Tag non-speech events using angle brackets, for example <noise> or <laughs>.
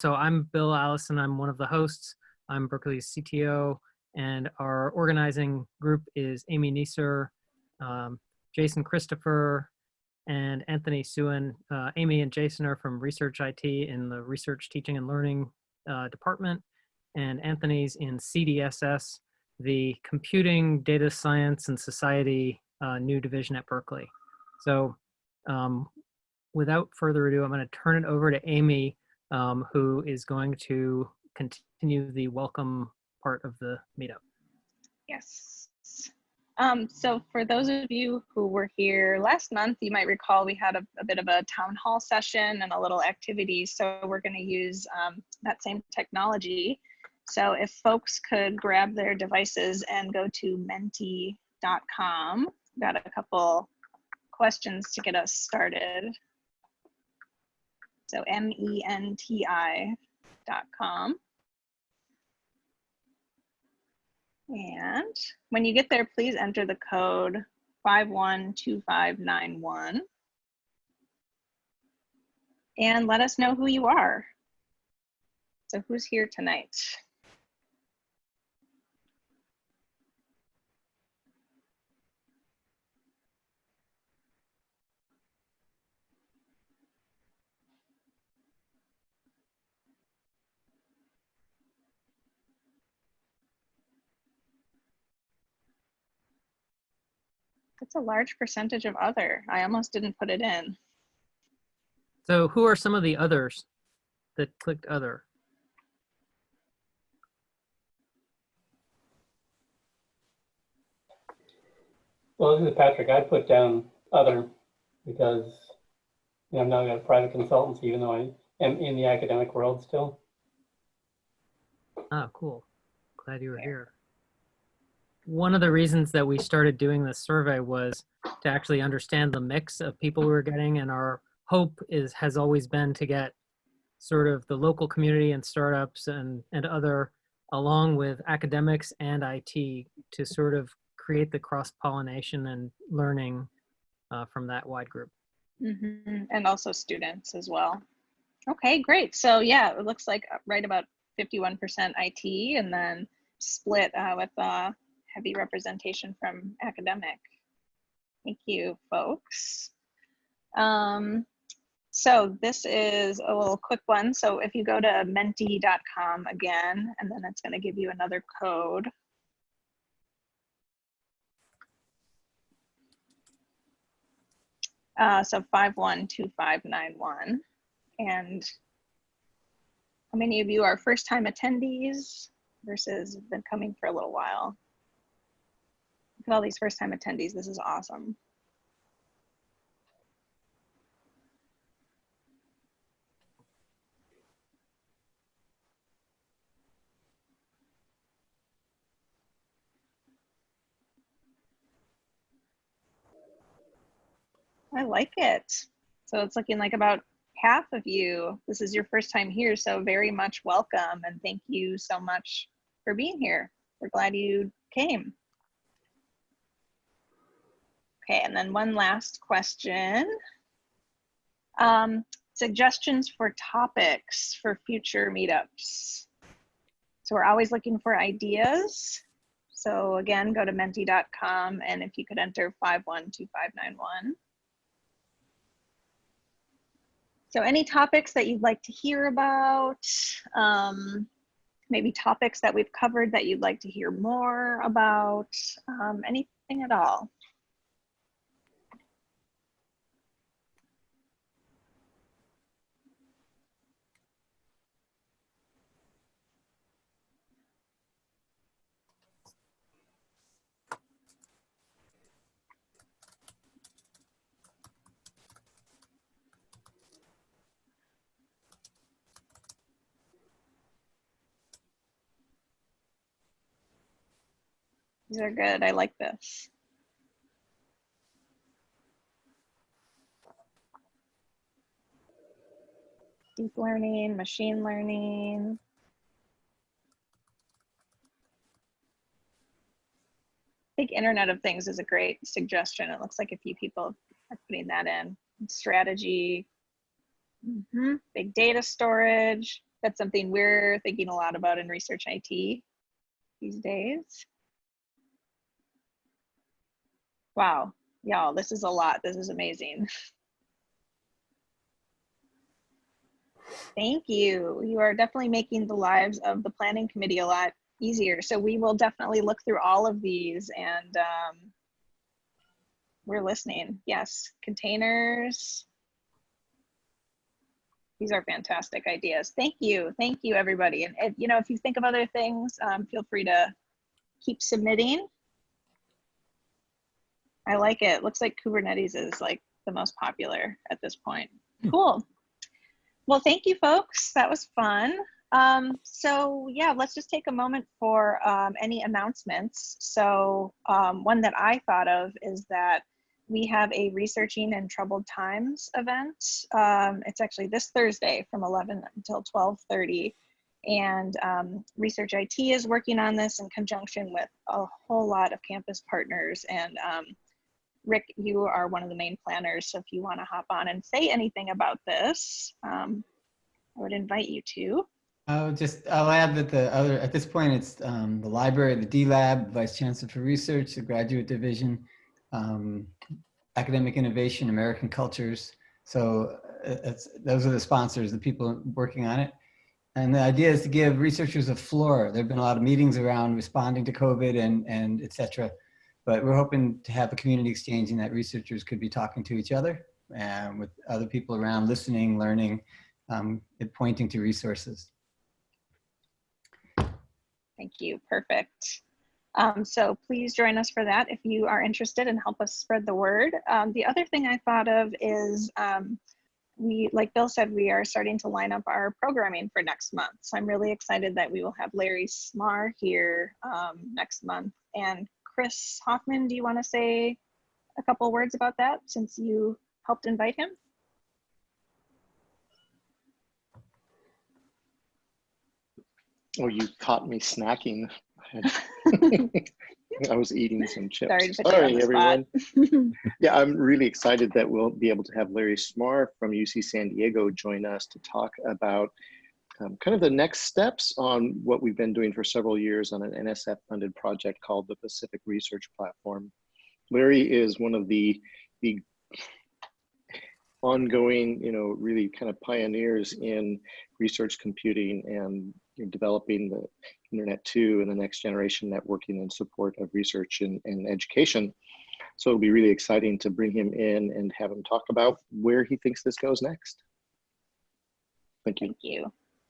So I'm Bill Allison. I'm one of the hosts. I'm Berkeley's CTO, and our organizing group is Amy Neeser, um, Jason Christopher, and Anthony Suen. Uh, Amy and Jason are from Research IT in the Research Teaching and Learning uh, department, and Anthony's in CDSS, the Computing, Data Science, and Society uh, new division at Berkeley. So um, without further ado, I'm going to turn it over to Amy um, who is going to continue the welcome part of the meetup. Yes. Um, so for those of you who were here last month, you might recall we had a, a bit of a town hall session and a little activity. So we're going to use um, that same technology. So if folks could grab their devices and go to menti.com, got a couple questions to get us started. So M-E-N-T-I dot com. And when you get there, please enter the code 512591. And let us know who you are. So who's here tonight? That's a large percentage of other. I almost didn't put it in. So who are some of the others that clicked other? Well, this is Patrick. I put down other because you know, I'm now a private consultancy, even though I am in the academic world still. Ah, cool. Glad you were here. One of the reasons that we started doing this survey was to actually understand the mix of people we were getting, and our hope is has always been to get sort of the local community and startups and and other along with academics and IT to sort of create the cross pollination and learning uh, from that wide group. Mm -hmm. And also students as well. Okay, great. So yeah, it looks like right about 51% IT and then split uh, with uh, heavy representation from academic. Thank you, folks. Um, so this is a little quick one. So if you go to menti.com again, and then it's gonna give you another code. Uh, so 512591. And how many of you are first time attendees versus been coming for a little while? At all these first time attendees. This is awesome. I like it. So it's looking like about half of you, this is your first time here, so very much welcome and thank you so much for being here. We're glad you came. Okay, and then one last question. Um, suggestions for topics for future meetups. So we're always looking for ideas. So again, go to menti.com and if you could enter 512591. So any topics that you'd like to hear about, um, maybe topics that we've covered that you'd like to hear more about, um, anything at all. These are good. I like this. Deep learning, machine learning. I think Internet of Things is a great suggestion. It looks like a few people are putting that in. Strategy, mm -hmm. big data storage, That's something we're thinking a lot about in research IT these days. Wow, y'all, this is a lot. This is amazing. <laughs> Thank you. You are definitely making the lives of the planning committee a lot easier. So we will definitely look through all of these and um, we're listening. Yes, containers. These are fantastic ideas. Thank you. Thank you, everybody. And, you know, if you think of other things, um, feel free to keep submitting. I like it. Looks like Kubernetes is like the most popular at this point. Cool. Well, thank you, folks. That was fun. Um, so yeah, let's just take a moment for um, any announcements. So um, one that I thought of is that we have a researching in troubled times event. Um, it's actually this Thursday from 11 until 12:30, and um, Research IT is working on this in conjunction with a whole lot of campus partners. And um, Rick, you are one of the main planners, so if you want to hop on and say anything about this, um, I would invite you to. I'll just, I'll add that the other, at this point, it's um, the library, the D-Lab, Vice Chancellor for Research, the Graduate Division, um, Academic Innovation, American Cultures. So uh, those are the sponsors, the people working on it. And the idea is to give researchers a floor. There've been a lot of meetings around responding to COVID and, and et cetera. But we're hoping to have a community exchange and that researchers could be talking to each other and with other people around, listening, learning, um, and pointing to resources. Thank you. Perfect. Um, so please join us for that if you are interested and help us spread the word. Um, the other thing I thought of is um, we, like Bill said, we are starting to line up our programming for next month. So I'm really excited that we will have Larry Smarr here um, next month. And Chris Hoffman, do you want to say a couple words about that since you helped invite him? Oh, you caught me snacking. <laughs> I was eating some chips. Sorry to put you on the spot. everyone. <laughs> yeah, I'm really excited that we'll be able to have Larry Smarr from UC San Diego join us to talk about um, kind of the next steps on what we've been doing for several years on an NSF funded project called the Pacific Research Platform. Larry is one of the, the ongoing, you know, really kind of pioneers in research computing and you know, developing the Internet 2 and the next generation networking in support of research and, and education. So it'll be really exciting to bring him in and have him talk about where he thinks this goes next. Thank you. Thank you.